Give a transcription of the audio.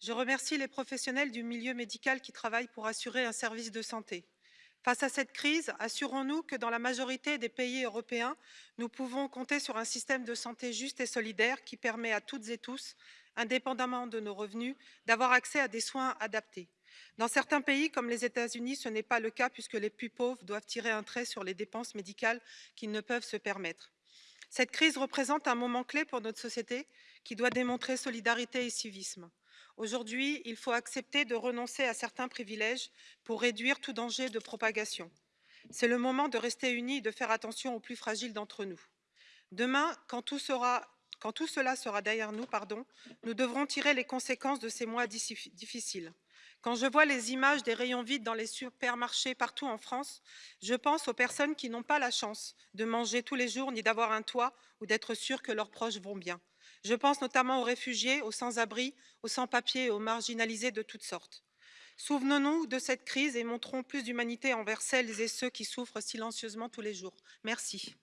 Je remercie les professionnels du milieu médical qui travaillent pour assurer un service de santé. Face à cette crise, assurons-nous que dans la majorité des pays européens, nous pouvons compter sur un système de santé juste et solidaire qui permet à toutes et tous, indépendamment de nos revenus, d'avoir accès à des soins adaptés. Dans certains pays, comme les États-Unis, ce n'est pas le cas puisque les plus pauvres doivent tirer un trait sur les dépenses médicales qu'ils ne peuvent se permettre. Cette crise représente un moment clé pour notre société qui doit démontrer solidarité et civisme. Aujourd'hui, il faut accepter de renoncer à certains privilèges pour réduire tout danger de propagation. C'est le moment de rester unis et de faire attention aux plus fragiles d'entre nous. Demain, quand tout, cela sera derrière nous, nous devrons tirer les conséquences de ces mois difficiles. Quand je vois les images des rayons vides dans les supermarchés partout en France, je pense aux personnes qui n'ont pas la chance de manger tous les jours ni d'avoir un toit ou d'être sûr que leurs proches vont bien. Je pense notamment aux réfugiés, aux sans-abri, aux sans-papiers et aux marginalisés de toutes sortes. Souvenons-nous de cette crise et montrons plus d'humanité envers celles et ceux qui souffrent silencieusement tous les jours. Merci.